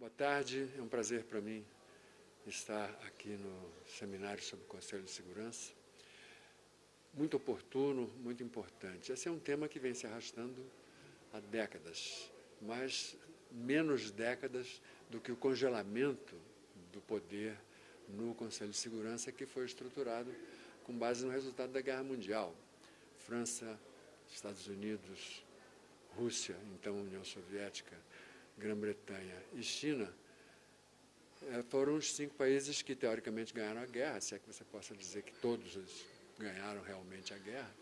Boa tarde, é um prazer para mim estar aqui no seminário sobre o Conselho de Segurança. Muito oportuno, muito importante. Esse é um tema que vem se arrastando há décadas, mas menos décadas do que o congelamento do poder no Conselho de Segurança que foi estruturado com base no resultado da Guerra Mundial. França, Estados Unidos, Rússia, então União Soviética, Grã-Bretanha e China, eh, foram os cinco países que teoricamente ganharam a guerra, se é que você possa dizer que todos ganharam realmente a guerra,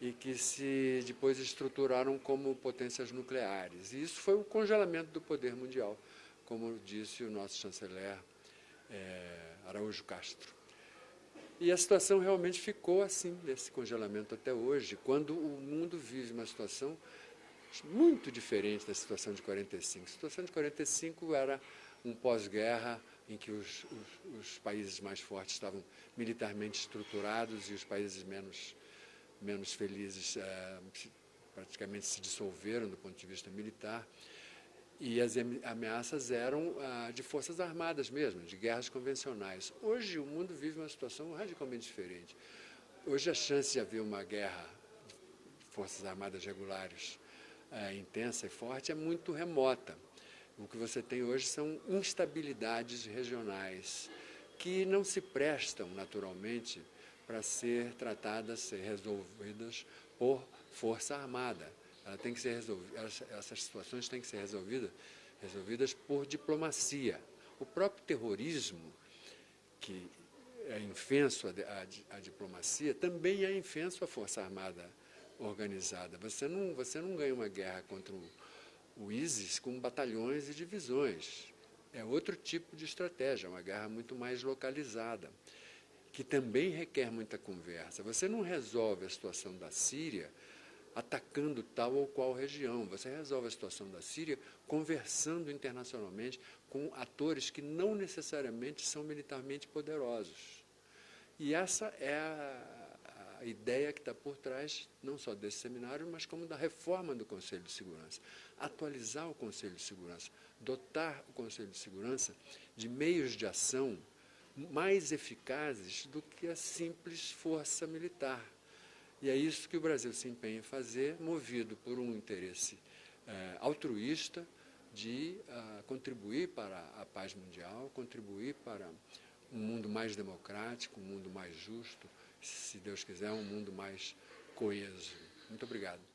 e que se depois estruturaram como potências nucleares. E isso foi o congelamento do poder mundial, como disse o nosso chanceler é, Araújo Castro. E a situação realmente ficou assim, desse congelamento até hoje, quando o mundo vive uma situação muito diferente da situação de 45. A situação de 45 era um pós-guerra em que os, os, os, países mais fortes estavam militarmente estruturados e os países menos, menos felizes é, praticamente se dissolveram do ponto de vista militar. E as ameaças eram ah, de forças armadas mesmo, de guerras convencionais. Hoje o mundo vive uma situação radicalmente diferente. Hoje a chance de haver uma guerra de forças armadas regulares é, intensa e forte é muito remota. O que você tem hoje são instabilidades regionais que não se prestam naturalmente para ser tratadas, ser resolvidas por força armada. Ela tem que ser resolvida, essas situações têm que ser resolvidas, resolvidas por diplomacia. O próprio terrorismo, que é infenso à, diplomacia, também é infenso à força armada organizada. Você não, você não ganha uma guerra contra o, o ISIS com batalhões e divisões. É outro tipo de estratégia, uma guerra muito mais localizada, que também requer muita conversa. Você não resolve a situação da Síria atacando tal ou qual região. Você resolve a situação da Síria conversando internacionalmente com atores que não necessariamente são militarmente poderosos. E essa é a, a ideia que está por trás não só desse seminário, mas como da reforma do Conselho de Segurança. Atualizar o Conselho de Segurança, dotar o Conselho de Segurança de meios de ação mais eficazes do que a simples força militar. E é isso que o Brasil se empenha em fazer, movido por um interesse é, altruísta de uh, contribuir para a paz mundial, contribuir para um mundo mais democrático, um mundo mais justo, se Deus quiser, um mundo mais coeso. Muito obrigado.